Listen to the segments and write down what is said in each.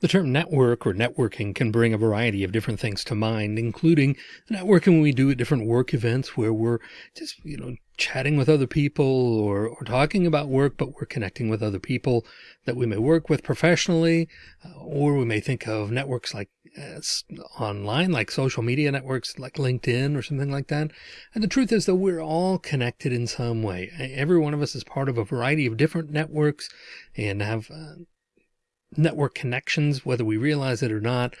The term network or networking can bring a variety of different things to mind, including networking we do at different work events where we're just, you know, chatting with other people or, or talking about work, but we're connecting with other people that we may work with professionally, uh, or we may think of networks like uh, online, like social media networks like LinkedIn or something like that. And the truth is that we're all connected in some way. Every one of us is part of a variety of different networks and have uh, network connections, whether we realize it or not,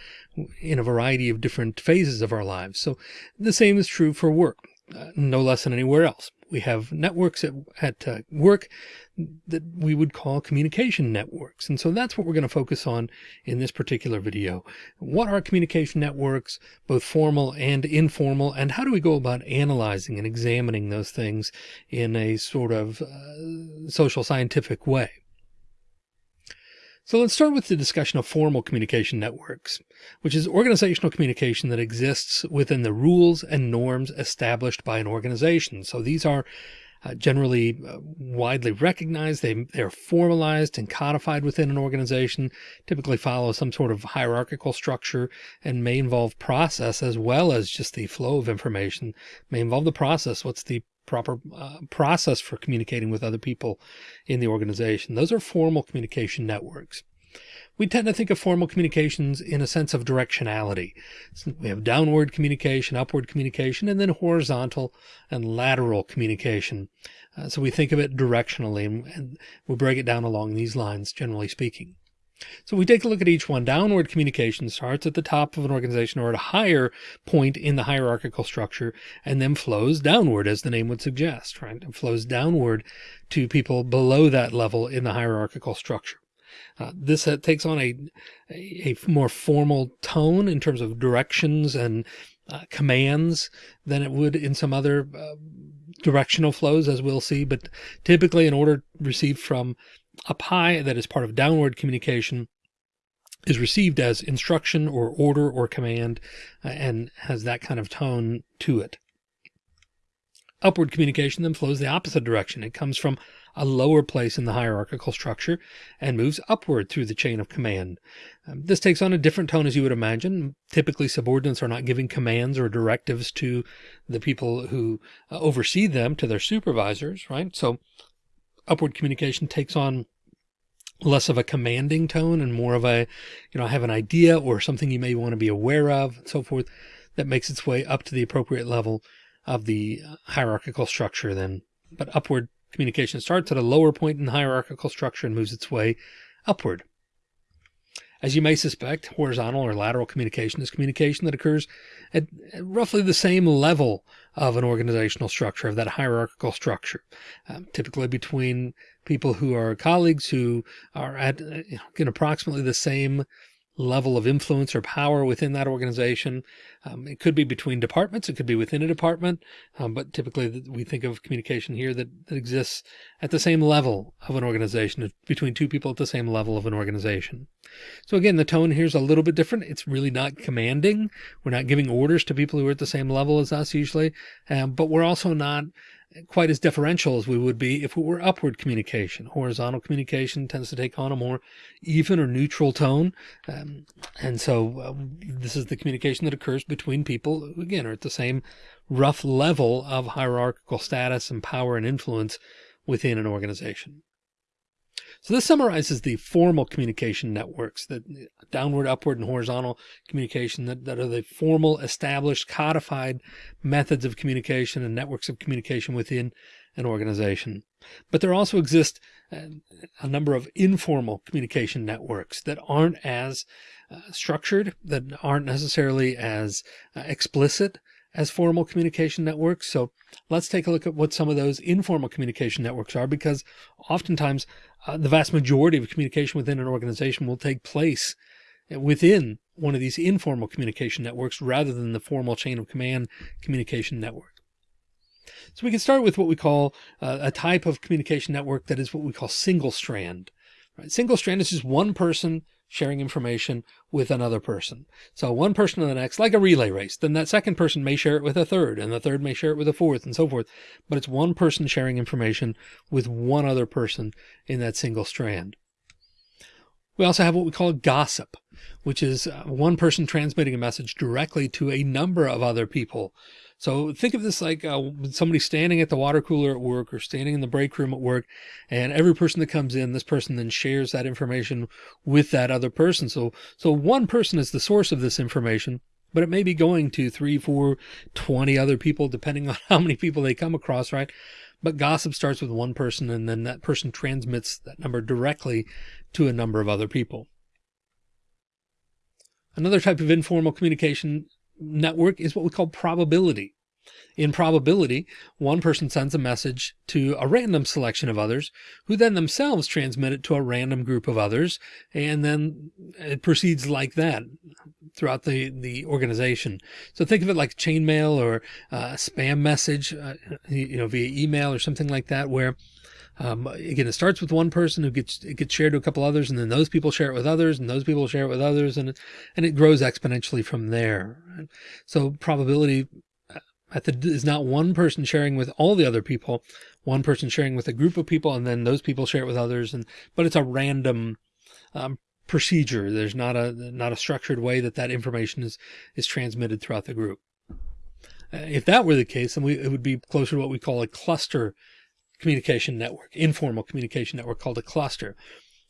in a variety of different phases of our lives. So the same is true for work, uh, no less than anywhere else. We have networks at, at uh, work that we would call communication networks. And so that's what we're going to focus on in this particular video. What are communication networks, both formal and informal, and how do we go about analyzing and examining those things in a sort of uh, social scientific way? So let's start with the discussion of formal communication networks, which is organizational communication that exists within the rules and norms established by an organization. So these are uh, generally uh, widely recognized. They, they're formalized and codified within an organization, typically follow some sort of hierarchical structure and may involve process as well as just the flow of information, may involve the process. What's the proper uh, process for communicating with other people in the organization. Those are formal communication networks. We tend to think of formal communications in a sense of directionality. So we have downward communication, upward communication, and then horizontal and lateral communication. Uh, so we think of it directionally and, and we break it down along these lines, generally speaking. So we take a look at each one. Downward communication starts at the top of an organization or at a higher point in the hierarchical structure and then flows downward as the name would suggest, right? It flows downward to people below that level in the hierarchical structure. Uh, this uh, takes on a, a, a, more formal tone in terms of directions and uh, commands than it would in some other uh, directional flows, as we'll see. But typically an order received from up high that is part of downward communication is received as instruction or order or command uh, and has that kind of tone to it. Upward communication then flows the opposite direction. It comes from a lower place in the hierarchical structure and moves upward through the chain of command. Um, this takes on a different tone as you would imagine. Typically subordinates are not giving commands or directives to the people who uh, oversee them, to their supervisors, right? So upward communication takes on less of a commanding tone and more of a, you know, I have an idea or something you may want to be aware of and so forth that makes its way up to the appropriate level of the hierarchical structure then. But upward communication starts at a lower point in the hierarchical structure and moves its way upward. As you may suspect, horizontal or lateral communication is communication that occurs at roughly the same level of an organizational structure, of that hierarchical structure, um, typically between people who are colleagues who are at uh, in approximately the same level of influence or power within that organization. Um, it could be between departments. It could be within a department. Um, but typically we think of communication here that, that exists at the same level of an organization between two people at the same level of an organization. So again, the tone here is a little bit different. It's really not commanding. We're not giving orders to people who are at the same level as us usually. Um, but we're also not quite as deferential as we would be if it were upward communication. Horizontal communication tends to take on a more even or neutral tone. Um, and so um, this is the communication that occurs between people who, again, are at the same rough level of hierarchical status and power and influence within an organization. So this summarizes the formal communication networks that downward, upward, and horizontal communication that, that are the formal, established, codified methods of communication and networks of communication within an organization. But there also exist a number of informal communication networks that aren't as uh, structured, that aren't necessarily as uh, explicit as formal communication networks. So let's take a look at what some of those informal communication networks are, because oftentimes uh, the vast majority of communication within an organization will take place within one of these informal communication networks rather than the formal chain of command communication network. So we can start with what we call uh, a type of communication network that is what we call single strand. Right? Single strand is just one person sharing information with another person. So one person to the next, like a relay race, then that second person may share it with a third and the third may share it with a fourth and so forth. But it's one person sharing information with one other person in that single strand. We also have what we call gossip. which is uh, one person transmitting a message directly to a number of other people. So think of this like uh, somebody standing at the water cooler at work or standing in the break room at work, and every person that comes in, this person then shares that information with that other person. So, so one person is the source of this information, but it may be going to three, four, 20 other people, depending on how many people they come across, right? But gossip starts with one person and then that person transmits that number directly to a number of other people. Another type of informal communication network is what we call probability. In probability, one person sends a message to a random selection of others who then themselves transmit it to a random group of others. And then it proceeds like that throughout the, the organization. So think of it like chainmail or a spam message, uh, you know, via email or something like that, where um, again, it starts with one person who gets, it gets shared to a couple others and then those people share it with others and those people share it with others and, and it grows exponentially from there. So probability uh, method is not one person sharing with all the other people, one person sharing with a group of people, and then those people share it with others. And, but it's a random, um, procedure. There's not a, not a structured way that that information is, is transmitted throughout the group. Uh, if that were the case, then we, it would be closer to what we call a cluster communication network, informal communication network called a cluster.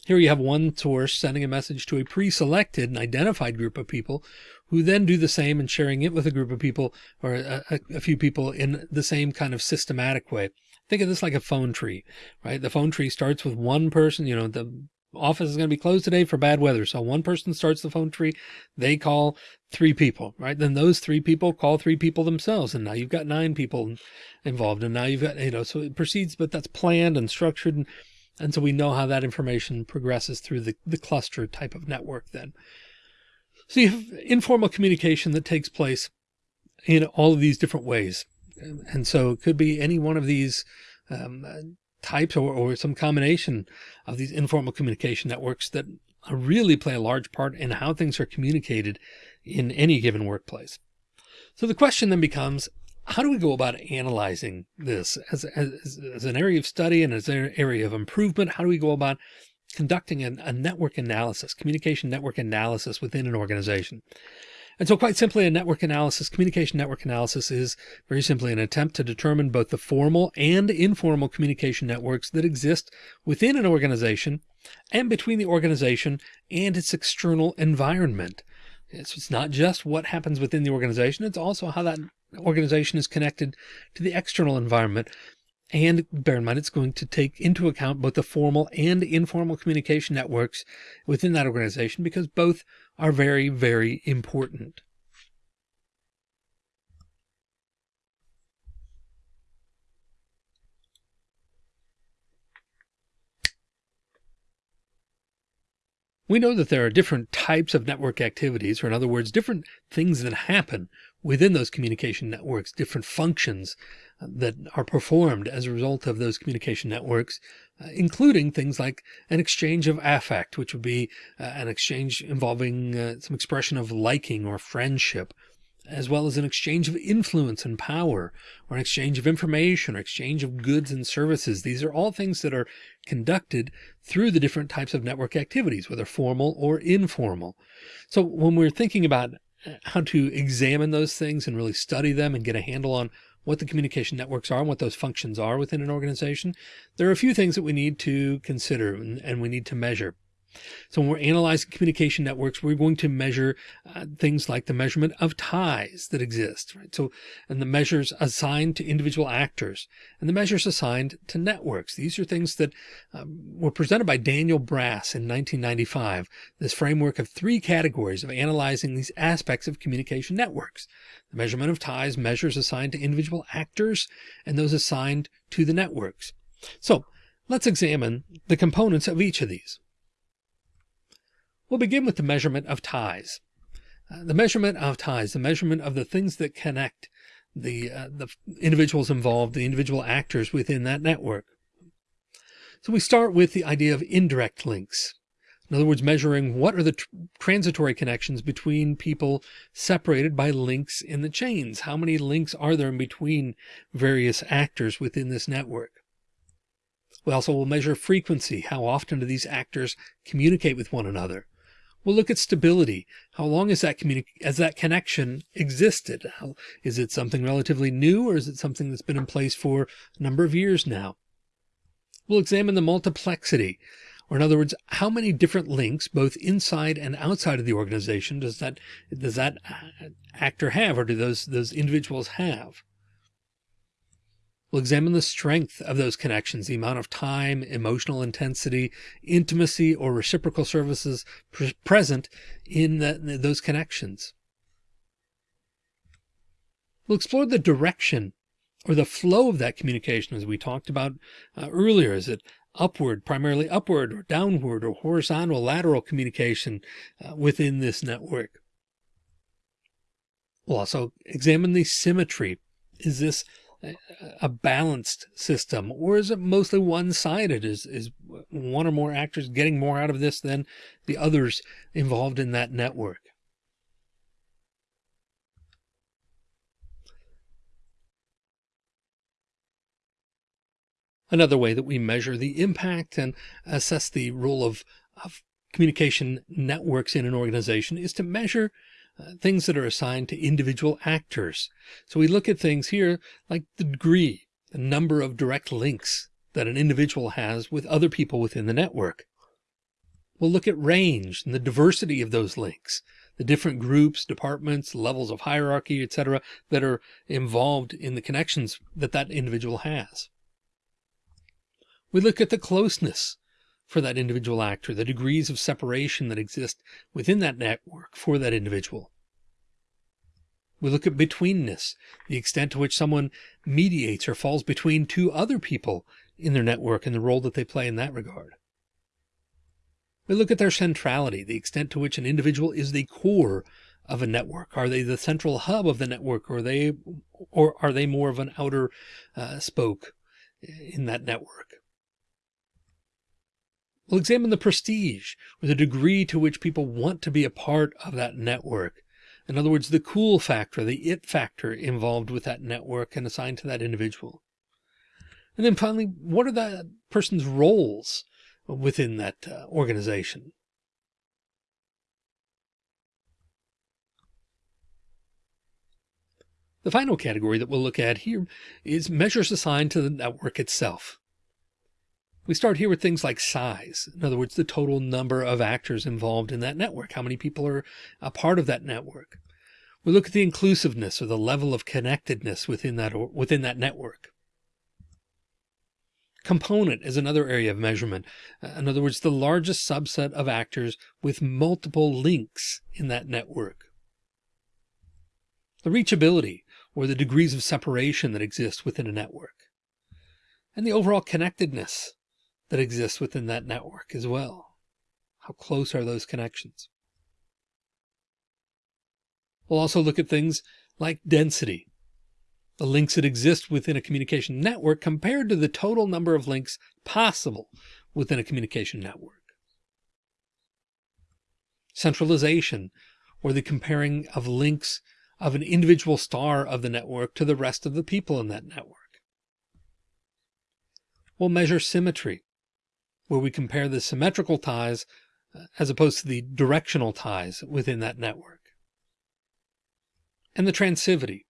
Here you have one source sending a message to a pre-selected and identified group of people who then do the same and sharing it with a group of people or a, a, few people in the same kind of systematic way. Think of this like a phone tree, right? The phone tree starts with one person, you know, the office is going to be closed today for bad weather. So one person starts the phone tree, they call three people, right? Then those three people call three people themselves. And now you've got nine people involved. And now you've got, you know, so it proceeds, but that's planned and structured. And, and so we know how that information progresses through the, the cluster type of network then. So you have informal communication that takes place in all of these different ways. And so it could be any one of these um, types or, or some combination of these informal communication networks that really play a large part in how things are communicated in any given workplace. So the question then becomes, how do we go about analyzing this as, as, as an area of study and as an area of improvement? How do we go about conducting a, a network analysis, communication network analysis within an organization? And so quite simply, a network analysis, communication network analysis is very simply an attempt to determine both the formal and informal communication networks that exist within an organization and between the organization and its external environment. So it's not just what happens within the organization. It's also how that organization is connected to the external environment. And bear in mind, it's going to take into account both the formal and informal communication networks within that organization because both are very, very important. We know that there are different types of network activities, or in other words, different things that happen within those communication networks, different functions that are performed as a result of those communication networks, uh, including things like an exchange of affect, which would be uh, an exchange involving uh, some expression of liking or friendship, as well as an exchange of influence and power, or an exchange of information, or exchange of goods and services. These are all things that are conducted through the different types of network activities, whether formal or informal. So when we're thinking about uh, how to examine those things and really study them and get a handle on what the communication networks are and what those functions are within an organization, there are a few things that we need to consider and, and we need to measure. So when we're analyzing communication networks, we're going to measure uh, things like the measurement of ties that exist, right? So, and the measures assigned to individual actors and the measures assigned to networks. These are things that um, were presented by Daniel Brass in 1995, this framework of three categories of analyzing these aspects of communication networks. The measurement of ties measures assigned to individual actors and those assigned to the networks. So let's examine the components of each of these. We'll begin with the measurement of ties. Uh, the measurement of ties, the measurement of the things that connect the, uh, the individuals involved, the individual actors within that network. So we start with the idea of indirect links. In other words, measuring what are the tr transitory connections between people separated by links in the chains. How many links are there in between various actors within this network? We also will measure frequency. How often do these actors communicate with one another? We'll look at stability. How long has that as that connection existed? How, is it something relatively new or is it something that's been in place for a number of years now? We'll examine the multiplexity, or in other words, how many different links, both inside and outside of the organization, does that does that uh, actor have, or do those those individuals have? We'll examine the strength of those connections, the amount of time, emotional intensity, intimacy, or reciprocal services pre present in the, those connections. We'll explore the direction or the flow of that communication as we talked about uh, earlier. Is it upward, primarily upward or downward or horizontal, lateral communication uh, within this network? We'll also examine the symmetry. Is this a balanced system or is it mostly one-sided? Is is one or more actors getting more out of this than the others involved in that network? Another way that we measure the impact and assess the role of, of communication networks in an organization is to measure uh, things that are assigned to individual actors. So we look at things here like the degree, the number of direct links that an individual has with other people within the network. We'll look at range and the diversity of those links, the different groups, departments, levels of hierarchy, etc., that are involved in the connections that that individual has. We look at the closeness for that individual actor, the degrees of separation that exist within that network for that individual. We look at betweenness, the extent to which someone mediates or falls between two other people in their network and the role that they play in that regard. We look at their centrality, the extent to which an individual is the core of a network. Are they the central hub of the network or are they, or are they more of an outer uh, spoke in that network? We'll examine the prestige or the degree to which people want to be a part of that network. In other words, the cool factor, the it factor involved with that network and assigned to that individual. And then finally, what are that person's roles within that uh, organization? The final category that we'll look at here is measures assigned to the network itself. We start here with things like size. In other words, the total number of actors involved in that network. How many people are a part of that network? We look at the inclusiveness or the level of connectedness within that, within that network. Component is another area of measurement. Uh, in other words, the largest subset of actors with multiple links in that network. The reachability or the degrees of separation that exist within a network. And the overall connectedness that exists within that network as well. How close are those connections? We'll also look at things like density, the links that exist within a communication network compared to the total number of links possible within a communication network. Centralization, or the comparing of links of an individual star of the network to the rest of the people in that network. We'll measure symmetry, where we compare the symmetrical ties uh, as opposed to the directional ties within that network. And the transivity,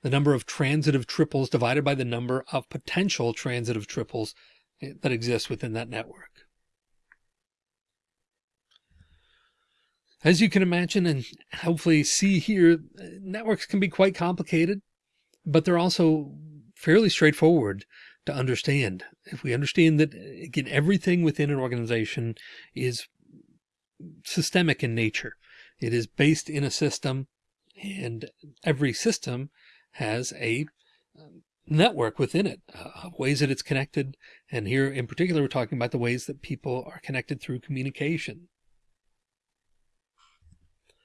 the number of transitive triples divided by the number of potential transitive triples eh, that exist within that network. As you can imagine and hopefully see here, networks can be quite complicated, but they're also fairly straightforward to understand. If we understand that, again, everything within an organization is systemic in nature. It is based in a system and every system has a um, network within it uh, ways that it's connected. And here in particular, we're talking about the ways that people are connected through communication.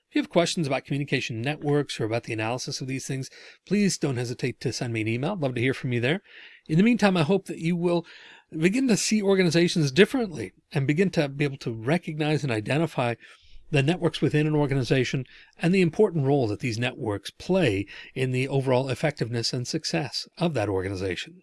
If you have questions about communication networks or about the analysis of these things, please don't hesitate to send me an email. I'd love to hear from you there. In the meantime, I hope that you will begin to see organizations differently and begin to be able to recognize and identify the networks within an organization and the important role that these networks play in the overall effectiveness and success of that organization.